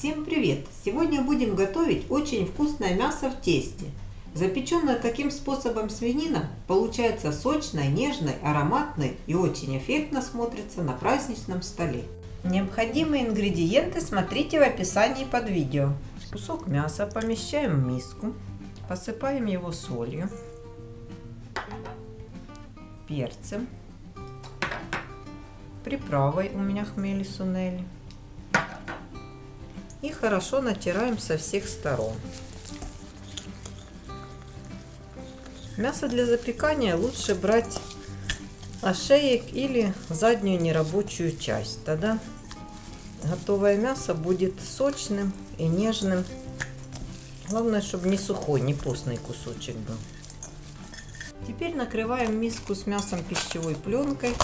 Всем привет! Сегодня будем готовить очень вкусное мясо в тесте. Запеченная таким способом свинина получается сочной, нежной, ароматной и очень эффектно смотрится на праздничном столе. Необходимые ингредиенты смотрите в описании под видео. Кусок мяса помещаем в миску, посыпаем его солью, перцем, приправой у меня хмели сунели и хорошо натираем со всех сторон. Мясо для запекания лучше брать ошеек или заднюю нерабочую часть. Тогда готовое мясо будет сочным и нежным. Главное, чтобы не сухой, не постный кусочек был. Теперь накрываем миску с мясом пищевой пленкой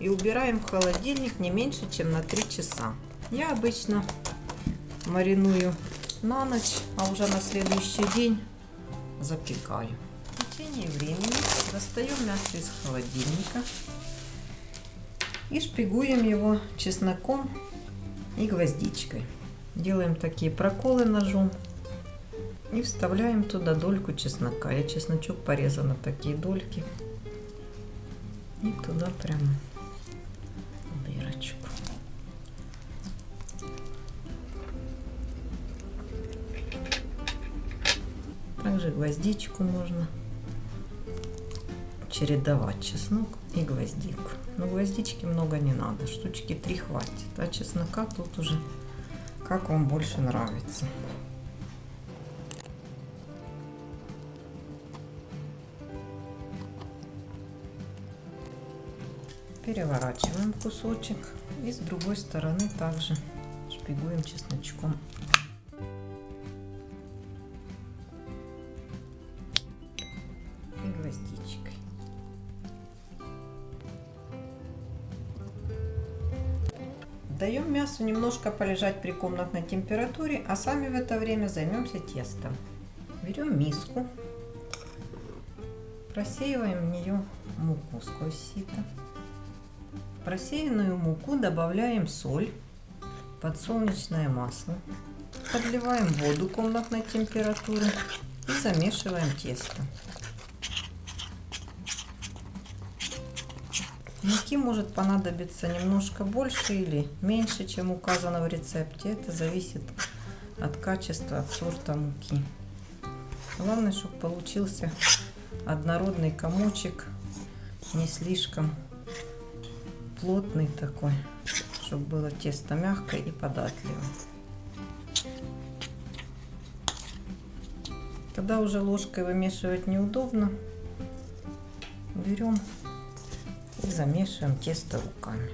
и убираем в холодильник не меньше, чем на 3 часа. Я обычно мариную на ночь, а уже на следующий день запекаю. В течение времени достаем мясо из холодильника и шпигуем его чесноком и гвоздичкой. Делаем такие проколы ножом и вставляем туда дольку чеснока. Я чесночок порезала на такие дольки. И туда прямо Также гвоздичку можно чередовать чеснок и гвоздику. Но гвоздички много не надо, штучки 3 хватит. А чеснока тут уже как вам больше нравится. Переворачиваем кусочек и с другой стороны также шпигуем чесночком. Даем мясу немножко полежать при комнатной температуре, а сами в это время займемся тестом. Берем миску, просеиваем в нее муку сквозь сито просеянную муку добавляем соль, подсолнечное масло, подливаем воду комнатной температуры и замешиваем тесто. Муки может понадобиться немножко больше или меньше, чем указано в рецепте. Это зависит от качества, от сорта муки. Главное, чтобы получился однородный комочек, не слишком плотный такой, чтобы было тесто мягкое и податливое. Когда уже ложкой вымешивать неудобно, берем и замешиваем тесто руками.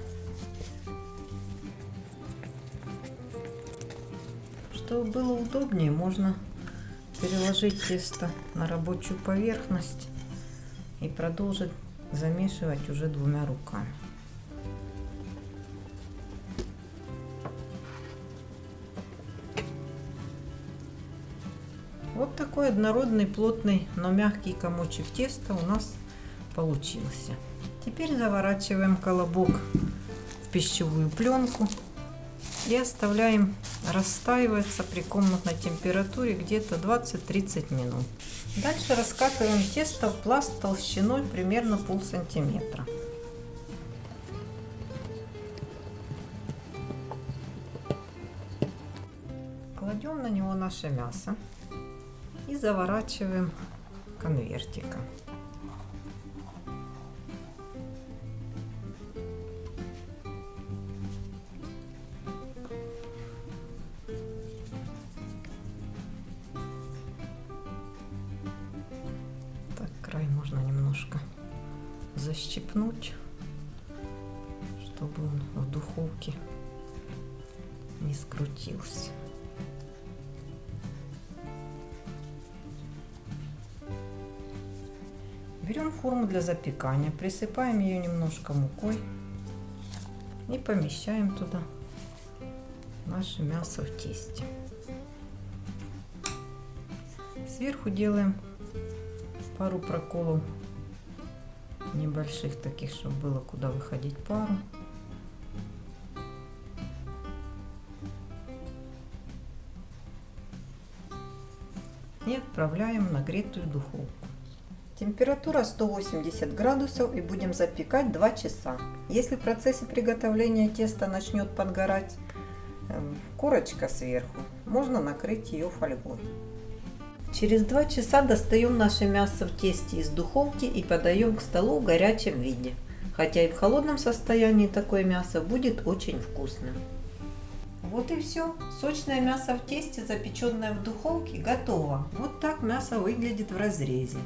Чтобы было удобнее, можно переложить тесто на рабочую поверхность и продолжить замешивать уже двумя руками. Вот такой однородный, плотный, но мягкий комочек теста у нас получился. Теперь заворачиваем колобок в пищевую пленку и оставляем растаиваться при комнатной температуре где-то 20-30 минут. Дальше раскатываем тесто в пласт толщиной примерно пол сантиметра. Кладем на него наше мясо и заворачиваем конвертиком. Немножко защипнуть, чтобы он в духовке не скрутился. Берем форму для запекания, присыпаем ее немножко мукой и помещаем туда наше мясо в тесте. Сверху делаем пару проколов небольших таких, чтобы было куда выходить пару. И отправляем в нагретую духовку. Температура 180 градусов и будем запекать 2 часа. Если в процессе приготовления теста начнет подгорать э, корочка сверху, можно накрыть ее фольгой. Через 2 часа достаем наше мясо в тесте из духовки и подаем к столу в горячем виде. Хотя и в холодном состоянии такое мясо будет очень вкусным. Вот и все. Сочное мясо в тесте, запеченное в духовке, готово. Вот так мясо выглядит в разрезе.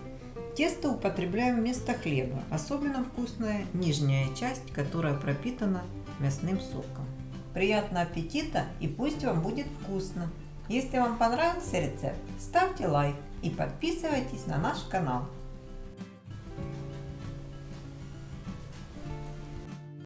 Тесто употребляем вместо хлеба. Особенно вкусная нижняя часть, которая пропитана мясным соком. Приятного аппетита и пусть вам будет вкусно! Если вам понравился рецепт, ставьте лайк и подписывайтесь на наш канал.